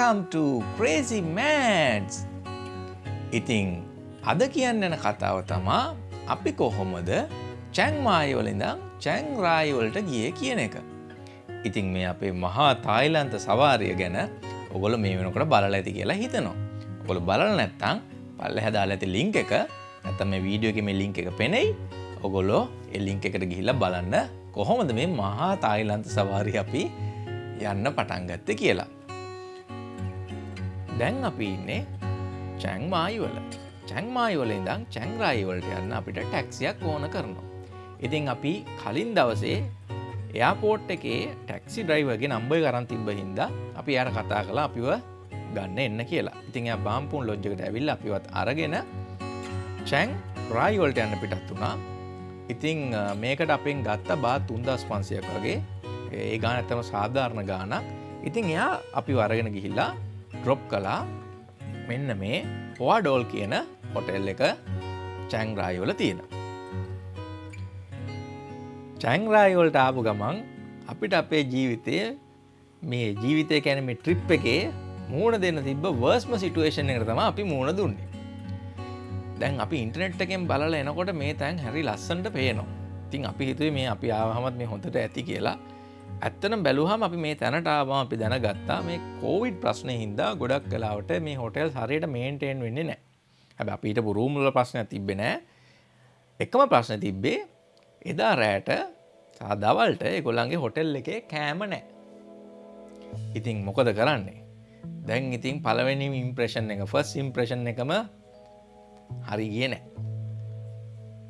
Welcome to Crazy Mads! ඉතිං අද කියන්න යන කතාව තමා අපි කොහොමද චැංමායවලිඳං චැංරායිවලට ගිය කියන එක. ඉතිං මේ අපේ මහා තායිලන්ත සවාරය ගැන ඔගොල මේ වෙනකොට බලල ඇති කියලා හිතනවා. ඔගොල බලල නැත්තං පල්ල හැදාල ඇති ලිංක එක නැතම මේ වීඩියෝක මේ ලිංක එක පෙනෙයි ඔගොලෝ එල්ලිංක එකට ගිහිල්ල බලන්න කොහොමද මේ මහා තායිලන්ත සවාරි අපි යන්න පටන්ගත්ත කියලා. දැන් අපි ඉන්නේ චැංමායිවල චැංමායිවල ඉඳං චැංරායිවලට යන්න අපිට ටැක්සියක් ඕන කරනවා. ඉතින් අපි කලින් දවසේ එයාපෝට් එකේ ටැක්සි ඩ්‍රයිවගේ නම්බයි කරන් තිබ්බ හින්දා අපි යට කතා කලා අපිව ගන්න එන්න කියලා. ඉතින් බාම්පුන් ලොජ්ජකට ඇවිල්ල අපිවත් අරගෙන චැං රායිවලට යන්න පිටත් වුණා. ඉතිං මේකට අපෙන් ගත්ත බා තුන්දස් පන්සියක් වගේ ඒ ගාන ඇතම සාධාරණ ගානක්. ඉතින් එයා අපි වරගෙන ගිහිල්ලා ඩ්‍රොප් කලා මෙන්න මේ පොවාඩෝල් කියන හොටෙල් එක චැංරායිවල තියෙන. චැංරායිවලට ආපු ගමන් අපිට අපේ ජීවිතය මේ ජීවිතය කැන මේ ට්‍රිප් එකේ මූුණ දෙන්න තිබ වර්ස්ම සිටුවේෂන් එකට තම අපි මූුණ දුන්නේ. දැන් අපි ඉන්ටනෙට් එකෙන් බලල එනකොට මේ තැන් හැරි ලස්සන්ට පේනවා. තින් අපි හිතුවේ මේ අපි ආවහමත් මේ හොඳට ඇති කියලා ඇත්තන බැලුහම අපි මේ තැනට ආවාම අපි දැනගත්තා මේ කෝවිඩ් ප්‍රශ්නය හින්දා ගොඩක් කලාවට මේ හොටෙල් හරියට මේන්ටේන් වෙන්නේ නෑ හැබ අපිට පුරූමුල ප්‍රශ්නය තිබෙනෑ එකම ප්‍රශ්න තිබ්බේ එදා රෑට සාදවල්ට එකොල්ලන්ගේ හොටෙල් එකේ කෑම නෑ ඉතින් මොකද කරන්නේ? දැන් ඉතින් පලවෙනි ඉම්ප්‍රේෂන් එක ෆස් ඉම්ප්‍රේෂන් එකම හරි ගිය නෑ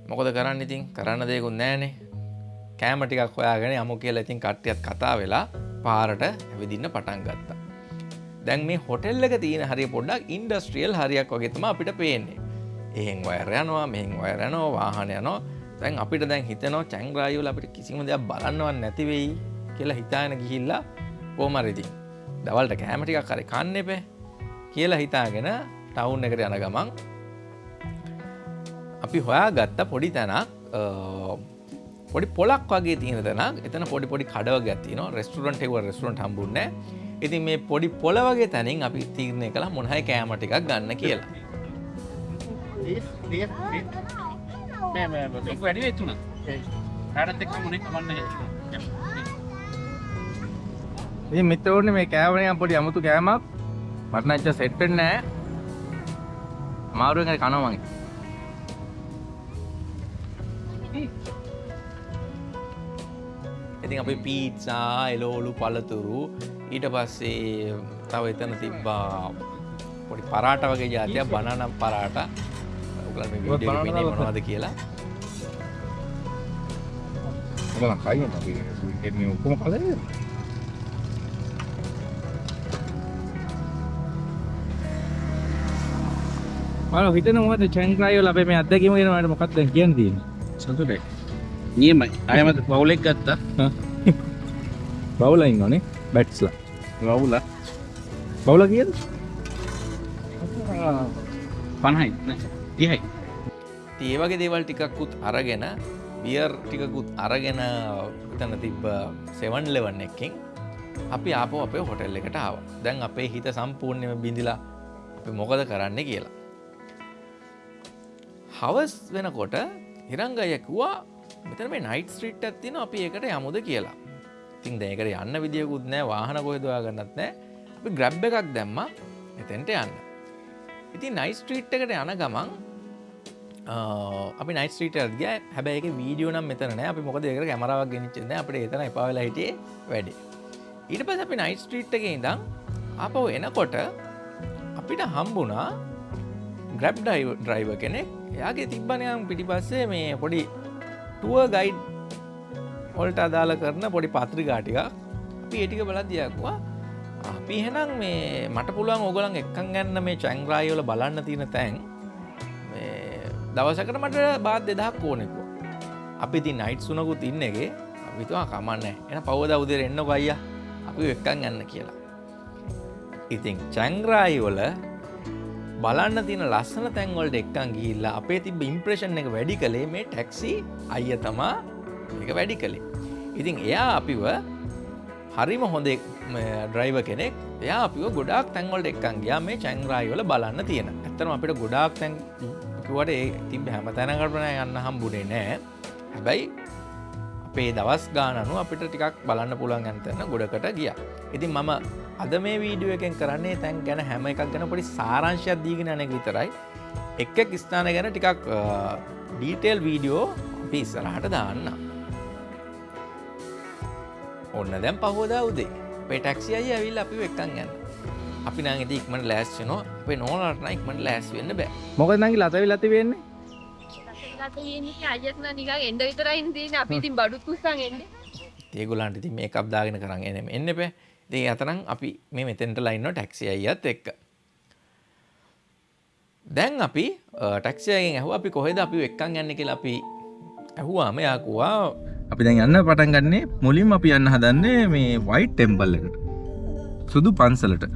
මොකද කරන්න ඉතින්? කරන්න දෙකුත් නෑනේ කෑම ටිකක් හොයාගෙන යමු කියලා ඉතින් කට්ටියත් කතා වෙලා පාරට ඇවිදින්න පටන් ගත්තා. දැන් මේ හොටෙල් එක තියෙන හරිය පොඩ්ඩක් ඉන්ඩස්ට්‍රියල් හරියක් වගේ තමයි අපිට පේන්නේ. එහෙන් වයර් යනවා මෙහෙන් වයර් යනවා වාහන යනවා. දැන් අපිට දැන් හිතෙනවා චැංග්‍රායු වල අපිට කිසිම දෙයක් බලන්නවත් නැති වෙයි කියලා හිතාගෙන ගිහිල්ලා කොහොම හරි ඉතින් දවල්ට කෑම ටිකක් හරි කන්න එපේ කියලා හිතාගෙන ටවුන් එකට යන ගමන් අපි හොයා ගත්ත පොඩි තැනක් පොඩි පොලක් වගේ තියෙන තැනක්. එතන පොඩි පොඩි කඩව ගැතින රෙස්ටරන්ට එව රෙස්ටරන්ට හම්බුන්න ඉතින් මේ පොඩි පොල වගේ තැනින් අපි තීරණය කළ මොනහයි කෑමටිකක් ගන්න කියලා. වැඩි වෙතුන හටත් එක් මොනෙක් කමන්න ඉතින් මිත්‍රවරුනි මේ කෑමනේ පොඩි අමුතු කෑමක්. මට නම් ඇත්ත සෙට් වෙන්නේ ඉතින් අපි පීට්සා එලෝලු පලතුරු ඊට පස්සේ තව එතන තිබ්බා පොඩි පරාට වගේ ජාතියක් බනනම් පරාට. උගල මොනවද කියලා. කයි ඔක්කොම කල මල හිතන මොකද චැන්ක්‍රයෝ ලබේ මේ අත්දැකීම ගෙනවට මොකක්ද කියන්න තියෙන සතුටයි නියමයි. අයමත පවුලෙක් ගත්තා. බවුලයින් ඕනේ බැට්ස්ලා රවුල බවුල කියද පණහයි තිහයි ඒවගේ දේවල් ටිකක්කුත් අරගෙන බියර් ටිකකුත් අරගෙන තන තිබ්බ සෙවන් ලෙවන්න එක්කින් අපි ආපෝ අපේ හොටෙල් එකට ආව දැන් අපේ හිත සම්පූර්ණයම බිඳිලා අපි මොකද කරන්න කියලා හවස් වෙනකොට හිරංගයකුවා මෙතන මේ නයිට් ස්ට්‍රීට් ඇත්තින අපි ඒකට යමුද කියලා. ඉතින් දැකට යන්න විදිියකුත් නෑ වාහන කොහෙදවා ගන්නත් නෑ අපි ග්‍රැබ් එකක් දැම්ම එතැන්ට යන්න. ඉතින් නයි ස්ට්‍රීට් එකට යන ගමන් අපි නයිස්ට්‍රීට ග හැබැයි වීඩියෝ නම් මෙතන අපි මොකද එක කැමරාවක් ගෙනනිච්චද අපට එතන එපාවෙලා හිටියේ වැඩි. ඊට පස අපි නයිට් ස්ට්‍රීට් එක ඉඳම් අපව එනකොට අපිට හම්බුණා ග්‍රැබ් ඩයිව ඩ්‍රයිව කෙනෙක්. එයාගේ තිබ්බනයම් පිටිපස්සේ මේ පොඩි ටුව ගයිඩ් හොල්ට අදාළ කරන පොඩි පත්‍රිකාටික අපි ඒටික බලදදියක්වා අපි හෙනම් මේ මට පුළුවන් ඕගලන් එක්කන් ගන්න මේ චැංග්‍රායෝල බලන්න තියෙන තැන්. දවසකට මට බාත් දෙදහක් ඕනෙකු අපි ති නයිට් සුනකුත් ඉන්නගේ අපිතුවා කමන්න. එන පවද උදර එන්න ගයිය අපි එක්කන් ගන්න කියලා. ඉතින් චැංග්‍රායිවල බලන්න තින ලස්සන තැන්වලට එක්කන් ගිහිල්ලා අපේ තිබ ඉම්ප්‍රේෂන් එක වැඩි කළේ මේ ටැක්සි අයිය තමා එක වැඩි කළේ. ඉතින් එයා අපිව හරිම හොඳ ඩ්‍රයිව කෙනෙක්. එයා අපිව ගොඩක් තැන්වලට එක්කන් ගියා මේ චැන්රායිවල බලන්න තියෙන. ඇත්තම අපිට ගොඩාක් තැන් කිවට ඒ තිබ හැම තැනකටන යන්න හම්බුනේ නෑ. හැබැයි අපේ දවස් ගානනු අපිට ටිකක් බලන්න පුළුවන් ඇන්තන්න ගොඩකට ගිය. ඉතින් මම අද මේ වීඩියෝ එකෙන් කරන්නේ තැන් ගැන හැම එකක් ගැන පොඩි සාරංශයක් දීගෙන යනෙක් විතරයි. එක්ක ස්ථාන ගැන ටිකක් ඩීටේල් වීඩියෝ අපි ඉස්සරහට දාන්න. ඔන්න දැම් පහෝදා උදේ. පෙටක්සි අයි ඇවිල් අපි වෙක්කන් ගන්න අපි නංගති ඉක්මට ලෑස්චනෝ අපේ නෝලටන ඉක්මට ලෑස් වෙන්න බෑ. මොකද නගේ ලතවි ලති වෙන්නේ අයත්න නික එන්ඩ විතරයින් දීන අපි ඉතින් බඩුත් කුස්සන් එන්න. ඒගුලන්ට ති මේ කබ්දාගෙන කරන්න එනම් එන්න පෑ දේ අතරම් අපි මේ මෙතෙන්ට ලයින්න ටැක්සි අයත් එක්ක. දැන් අපි ටක්ෂයගෙන් ඇහ අපි කොහෙද අපි එක්කන් යන්න කියලා අපි ඇහුවාම යකුවා අපි දැන් යන්න පටන් ගන්නේ මුලින් අපි යන්න හදන්නේ මේ වයිට් ටෙම්පල් එකට. සුදු පන්සලට.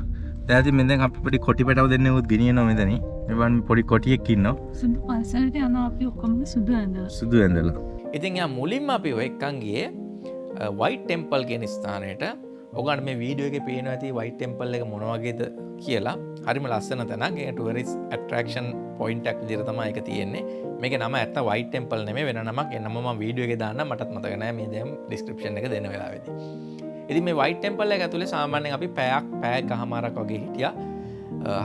දැති මෙද අපිට කොටි පටව දෙන්න උත් ගෙනිය නොමතන මෙවන් පොඩි කොටියෙක් ඉන්න සුදු පන්සලට යන අපි ඔක්කොම සුදු ඇඳ සුදු ඇඳලා. ඉතින් යා මුලින්ම අපි ඔය එක්කන්ගේ වයිට ටෙම්පල් ගෙන ස්ථානයට ඔගන් මේ වීඩියෝ එක පේන ඇති වයිට ටෙම්පල් එක මොනවගේද කියලා හරිම ලස්සන තැනගේ ටුවරිස් ඇට්‍රක්ෂන් පොයින්ටක් දිරතම එක තියෙන්නේ. මේක නම ඇත වයිට ටෙම්පල් නෙම වෙන නමක්. එන්නම වීඩියෝ එක දාන්න මටත් මතකනෑ මේ දැම් ඩිස්ක්‍රපෂන් එක දෙන වෙලාවෙද. ඉති මේ වයිට ටෙම්පල් එක ඇතුළේ සාමාන්‍ය අපි පැයක් පෑක් හමාරක් වගේ හිටිය.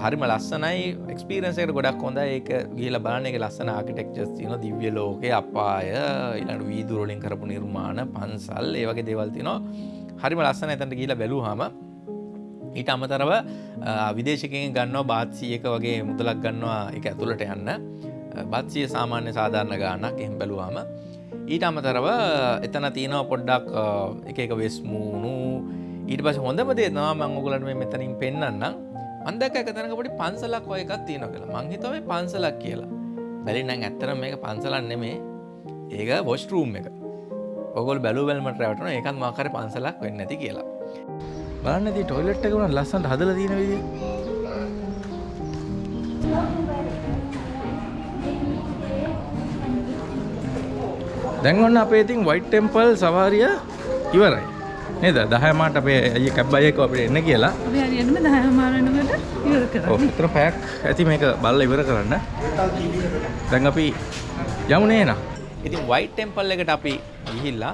හරිම ලස්සනයි. එක්ස්පීරන්සකට ගොඩක් හොඳ ඒක ගිල බාන එක ලස්සන ආකිටෙක්චස් තින දිව්‍ය ලෝක අපාය ඉලට වීදුරෝලින් කරපු නිර්මාණ පන්සල් ඒවගේ දේවල්තිනවා හරිම ලස්සන ඇතැට කියලා බැලූ හම ඊට අමතරව විදේශකෙන් ගන්නවා බාත්සියක වගේ මුදලක් ගන්නවා එක ඇතුළට යන්න. බත්සිය සාමාන්‍ය සාධාරණ ගානක් එහම් බැලුවාම ඊට අමතරව එතන තියෙනව පොඩ්ඩක් එක එක වෙස්මූුණු ඊට පස හොඳම දේ නවා මංගුලට මේ මෙතනින් පෙන්න්නම් අන්දක එකතනක පොඩි පන්සලක් ඔය එකත් තියෙන කියලා. මංහිතවේ පන්සලක් කියලා. බැලිනම් ඇත්තර මේක පන්සලන් නෙමේ. ඒක බොස්ටරූම් එක. ඔගොල් බැලු බැල්මට රැවටන එකත් මාකර පන්සලක් වෙන්න ඇති කියලා. බලන්න ති ටොයිලට් එක වුණ ලස්සන්ට හදල තියෙන විදි දැන්වන්න අපේ ඉතින් වයිට් ටෙම්පල් සවාරිය ඉවරයි. නේද? දහයමට අපේ ඇය කැබ්බයක අපට එන්න කියලා. අපි හරියටම දහමාරනකට ඉවර කර ඔතර පැයක් ඇති මේක බල්ල ඉවර කරන්න. දැන් අපි යමුණේ නම් ඉතින් වයිට ටෙම්පල් එකට අපි ගිහිල්ලා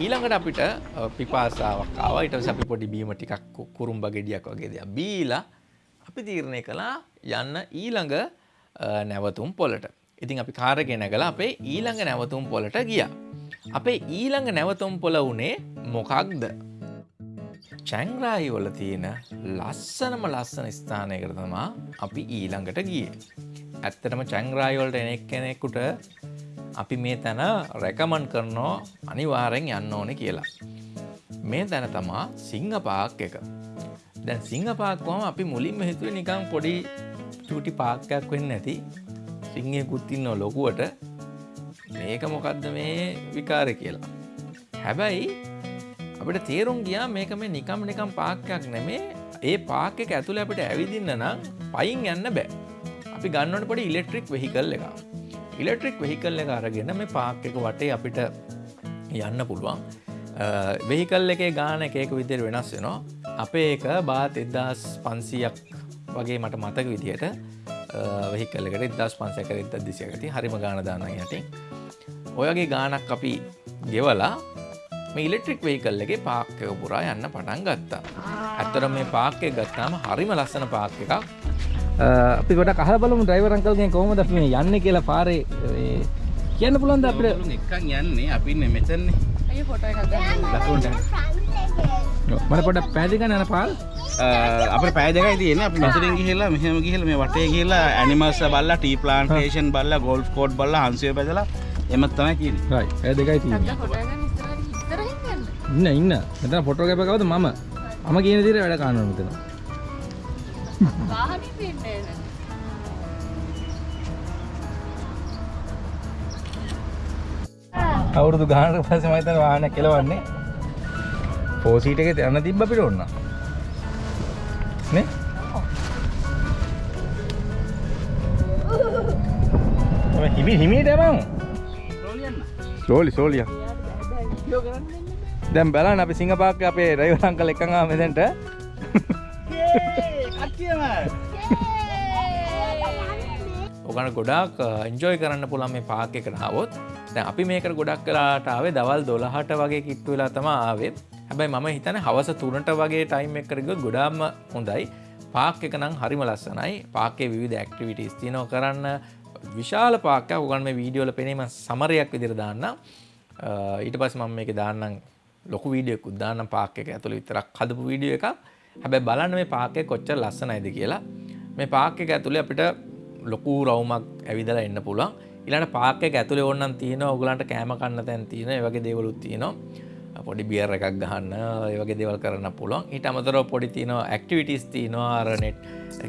ඊළඟට අපිට පිපාසාවක් ආව. ඊට අපි පොඩි බීම ටිකක් කුරුම්බ ගෙඩියක් වගේ දෙයක් බීලා අපි තීරණය කළා යන්න ඊළඟ නැවතුම් පොලට ඉතින් අපි කාරගෙන ගලා අපේ ඊළඟ නැවතුම් පොලට ගියා. අපේ ඊළඟ නැවතුම් පොල වනේ මොකක්ද? චැංග්‍රාහි වල තියෙන ලස්සනම ලස්සන ස්ථානයකට තමා අපි ඊළඟට ගිය. ඇත්තටම චැංග්‍රායිවලට එනෙක් කෙනෙකුට අපි මේ තැන රැකමන් කරනෝ අනිවාරෙන් යන්න ඕන කියලා. මේ තැන තමා සිංහ පාක් එක. දැන් සිංහ පාක්වම අපි මුලින්ම හිතුව නිකං පොඩි චූටි පාක්කයක් වෙන්න ඇති සිංහය කුත්තින්න ලොකුවට මේක මොකක්ද මේ විකාර කියලා. හැබැයි අපිට තේරුම් ගියා මේක මේ නිකම් නිකම් පාක්කයක් නෙමේ ඒ පාක් එක ඇතුළ අපිට ඇවිදින්න නම් පයින් යන්න බෑ. අපි ගන්නවට පොඩි ඉලෙක්ට්‍රික් වෙහිකල් එක. ඉලෙක්ට්‍රික් වෙහිකල් එක අරගෙන මේ පාක් එක වටේ අපිට යන්න පුළුවන්. වෙහිකල් එකේ ගාන එකක විදිර වෙනස් වෙනවා. අපේ එක බාත් එදදාස් පන්සියක් වගේ මට මතක විදියට වෙහිකල්ලකට දස් පන්සක එද දිසියකති හරිම ගාන දාන යටි ඔයගේ ගානක් අපි ගෙවලා මේ ඉලෙක්ට්‍රික් වෙහිකල් එකේ පාක්කක පුරා යන්න පටන් ගත්තා. ඇත්තර මේ පාක්කය ගත්තාම හරිම ලස්සන පාක් එකක්. අපි ගොඩ කහ බලමු ඩ්‍රයිවරංකල්ගෙන් කොහොමද අපි මේ යන්නේ කියලා පාරේ. කියන්න පුළුවන්ද අපිට? එකක් යන්නේ. අපින්න මෙතන්නේ. ඇය පොට ලකුන්ට මට පොඩ පැදිගන්න යන පාල් අප පෑදකයි තියෙන අප මසරින් ගිහිල්ලා මෙහම ගිහිල මේ වටේ කියලා ඇනිමල්ස බල්ල ටී ප්ලාන්ටේෂන් බල්ල ගොල්් කෝඩ් බල්ල හන්සේ බැදලා එමත් තමයි කියන රයි ඇ දෙකයි තිය ඉන්න ඉන්න. මෙතන ෆොටෝ කැපකවද මම? මම කියන දිර වැඩ කානුව මෙතන අවුරුදු ගානට පස්සේ මම හිතන්නේ වාහන කෙලවන්නේ. ෆෝසීට් එකේ යන්න තිබ්බ අපිට ඕන නේ? තමයි හිමි හිමීට යමු. ස්ලෝලි ස්ලෝලිය දැන් බලන්න අපි සිංගපාක්ක අපේ ඩ්‍රයිවර් අංකල් එකන් ආව මෙතෙන්ට. කට්ටියම ඔගන ගොඩක් එන්ජෝයි කරන්න පුළන් මේ පාක එක නාවොත් දැන් අපි මේකට ගොඩක් කලාටාවේ දවල් දොළහට වගේ කිට්ටු වෙලා තම ආවේ. හැබැයි මම හිතන හවස තුනට වගේ ටයිම් එකරග ගොඩාම හොඳයි. පාක් එක නම් හරිම ලස්සනයි. පාකේ විවිධ ඇක්ටිවිටස් තිනෝ කරන්න. විශාල පාක උගන් මේ වීඩියෝල පෙනීම සමරයක් විදිර දාන්න ඊට පස් මම මේක දාන්නම් ලොකු වීඩියක් උද්දාන්න පාක එක ඇතුළ විතරක් හදපු වීඩිය එක හැබැයි බලන්න මේ පාකය කොච්චර ලස්සනයිද කියලා. මේ පාක එක ඇතුළේ අපිට ලොකු රවුමක් ඇවිදලා එන්න පුළුවන්. ඉලාට පාක එක ඇතුළේ ඔන්නන් තියෙන ඔගලන්ට කෑම කන්න තැන් තියෙන ඒ වගේ දේවලුත් තියෙනවා. පොඩි බියර් එකක් ගහන්න ඒ වගේ දේවල් කරන්න පුළුවන්. ඊට අමතරව පොඩි තියෙනවා ඇක්ටිවිටිස් තියෙනවා අර නෙට්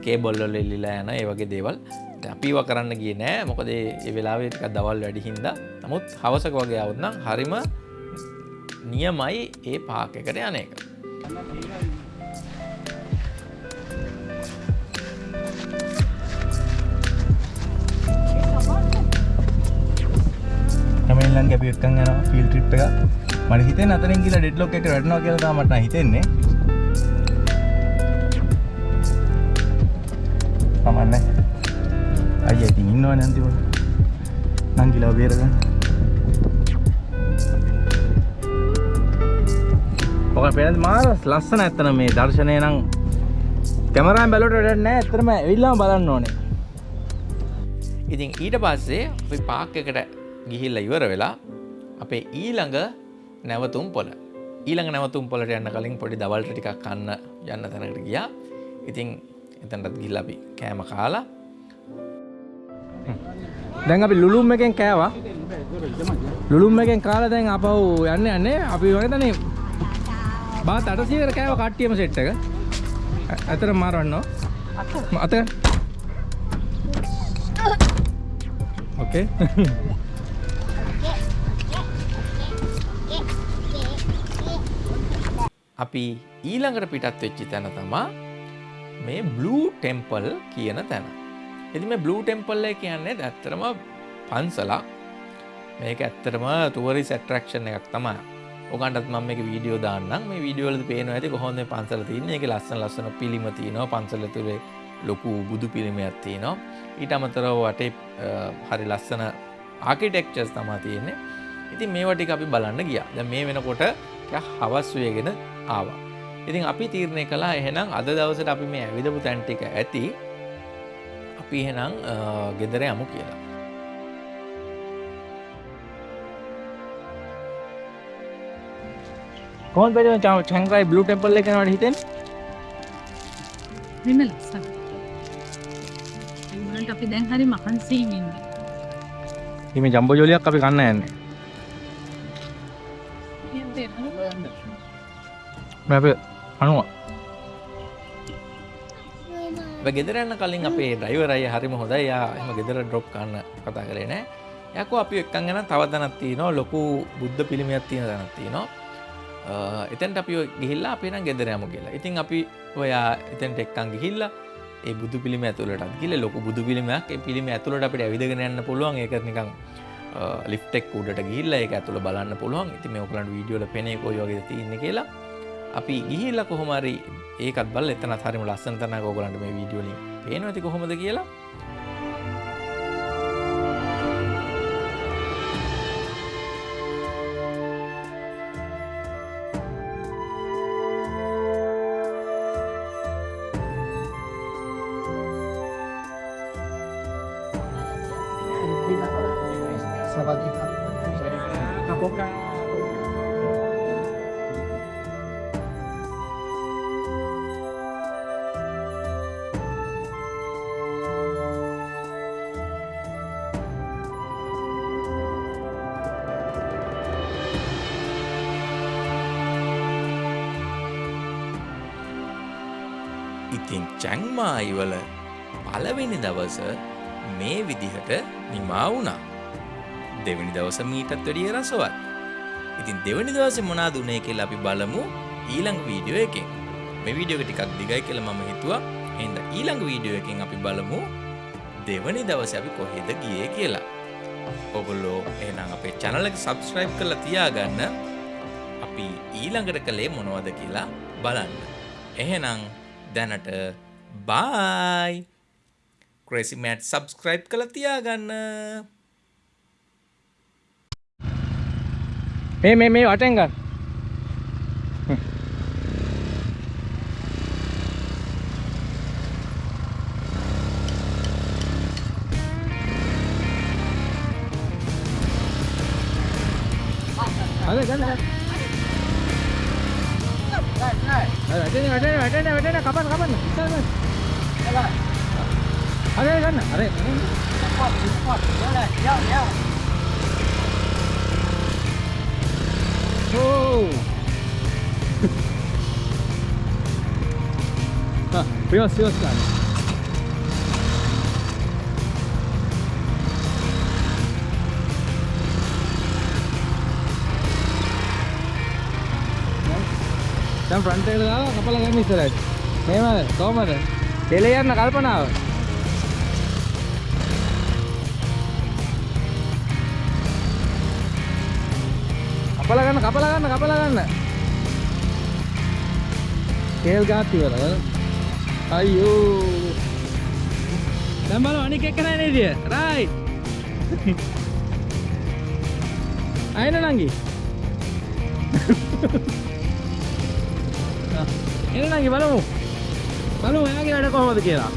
කේබොල්වල එල්ලිලා යන ඒ වගේ දේවල්. දැන් අපිව කරන්න ගියේ නෑ. මොකද ඒ වෙලාවේ ටිකක් දවල් වැඩි හින්දා. නමුත් හවසක වගේ આવුත් නම් හරිම නියමයි ඒ පාක් එකට යන එක. හැමල්ලන් අපි එක්කන් යන ෆිල් ට්‍රිප් එක මට හිතෙන් අතරින් කියලා ඩෙඩ්ලොක් එක වැඩනවා කියලා තමයි මට හිතෙන්නේ. කමන්නේ අයියා ඉතින් ඉන්නවනේ අන්තිමට? නංගිලා බේරගන්න. ඔක පේනද? මාර ලස්සන ඇත්තන මේ දර්ශනය නම් කැමරාවෙන් බැලුවට වැඩක් නැහැ ඇත්තටම ඇවිල්ලාම බලන්න ඕනේ. ඉතින් ඊට පස්සේ අපි පාක් එකට ගිහිල්ල ඉවර වෙලා අපේ ඊළඟ නැවතුම් පොල ඊළඟ නැවතුම් පොලට යන්න කලින් පොඩි දවල්ට ටිකක් කන්න යන්න තැනකට ගියා. ඉතින් එතැනටත් ගිහිල්ලා අපි කෑම කාලා. දැන් අපි ලුළුම් එකෙන් කෑවා. ලුළුම් එකෙන් කාලා දැන් අපහු යන්න යන්නේ අපි වගේතනේ බාත් 800කට කෑව කට්ටියම සෙට් එක. ඇතර මාරවන්නෝ අත ඕකේ අපි ඊළඟට පිටත් වෙච්චි තැන තමා මේ බ්ලූ ටෙම්පල් කියන තැන. එති මේ බ්ලූ ටෙම්පල්ල කියන්නේ ඇත්තරම පන්සලක්. මේක ඇත්තරම තුවරි සැටරක්ෂණ එකක් තමා ඔකන්ටත් මම මේ වීඩියෝ දාන්නම්. මේ වීඩියෝල පේන ඇති කොහොඳ පන්සල තියන්නේ. එක ලස්සන ලස්සන පිළිම තියනවා. පන්සල තුළේ ලොකු බුදු පිළිමයක් තියනවා. ඊට අමතරව වටේ හරි ලස්සන ආකිටෙක්චර්ස් තමා තියෙන්නේ. ඉතින් මේවටික අපි බලන්න ගිය. ද මේ වෙනකොට හවස් වයගෙන ආවා. ඉතින් අපි තීරණය කලා එහෙනම් අද දවසට අපි මේ ඇවිදපු තැන්ටික ඇති අපි එහෙනම් ගෙදර යමු කියලා. කොහොමද බැරි චංග්‍රයි බ්ලූ ටෙම්පල් එක යනවට හිතෙන් හරිම ලස්සන ඒවලට අපි දැන් හරි මහන්සී ඉන්නේ හිමි ජම්බෝ ජොලියක් අපි කන්න යන්නේ අප අනුව. ගෙදරන්න කලින් අපේ ඩයිවරයි හරිම හොඳයි. යා එම ගෙදර ඩ්‍රොප් කන්න කතා කරේ නෑ. යකෝ අපි එක්කන් ගැන තවදනත් තියනවා. ලොකු බුද්ධ පිළිමියක් තියෙන දැනත් තියනවා. එතැන්ට අපි ගිහිල්ලා අපේන ගෙදරයම කියලා. ඉතින් අපි ඔයා එතැන්ට එක්කන් ගිහිල්ලා ඒ බුදු පිළිම ඇතුළට ගිල ලොක බුදු පිළිමයක්. පිළිම ඇතුළට අපිට ඇවිදගෙන යන්න පුළුවන්. ඒක නිකං ලිෆ්ටෙක් උඩට ගිල්ල එක ඇතුළ බලන්න පුළුවන්. ඉති මේ ඔකලන්ට වීඩියෝල පෙනේ කොයෝගේ තියන්න කියලා. අපි ගිහිල්ල කොහොමරි ඒකත් බල එතන හරිම ලස්සන තන ගෝගලන්ට මේ වීඩියෝලින් පේන ඇති කොහොමද කියලා. ඉතින් චැංමායිවල පලවෙනි දවස මේ විදිහට නිමා වුණා. දෙවැනි දවස මීටත් වැඩිය රසවත්. ඉතින් දෙවැනි දවස මොනා දුනේ කියලා අපි බලමු ඊළඟ වීඩියෝ එකෙන්. මේ වීඩියෝ එක ටිකක් දිගයි කියලා මම හිතුවා. එහෙනම් ඊළඟ වීඩියෝ එකෙන් අපි බලමු දෙවැනි දවසේ අපි කොහෙද ගියේ කියලා. ඔගොල්ලෝ එහෙනම් අපේ channel එක subscribe කරලා තියාගන්න. අපි ඊළඟට කළේ මොනවද කියලා බලන්න. එහෙනම් දැනට බයි ක්‍රෙසිමෑට් සබස්ක්‍රයිබ් කළ තියාගන්න මේ මේ මේ වටෙන් ගන්න. අද ගන්න ගන්න. අර වැටෙන වැටෙන වැටෙන වැටෙන කපන්න කපන්න ඉස්සර ගන්න. අර ගන්න අර ඕ Ah, දැන් ෆ්‍රන්ට් එකට දාලා කපලා ගන්න ඉස්සරහට. මෙහෙමද? කොහමද? දෙලේ යන්න කල්පනාව. කපලා ගන්න කපලා ගන්න කපලා ගන්න. කේල් ගාත් ඉවරද? අයියෝ. දැන් බලන්න අනික එක නෑ නේද? රයිට්. අයන නංගි. එන නංගි බලමු. බලමු එයාගේ වැඩ කොහොමද කියලා.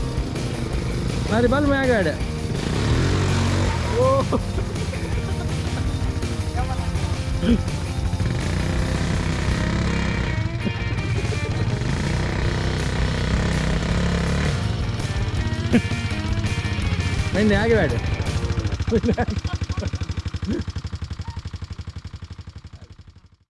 හරි බලමු එයාගේ වැඩ. ඕ. මෙන්න එයාගේ වැඩ.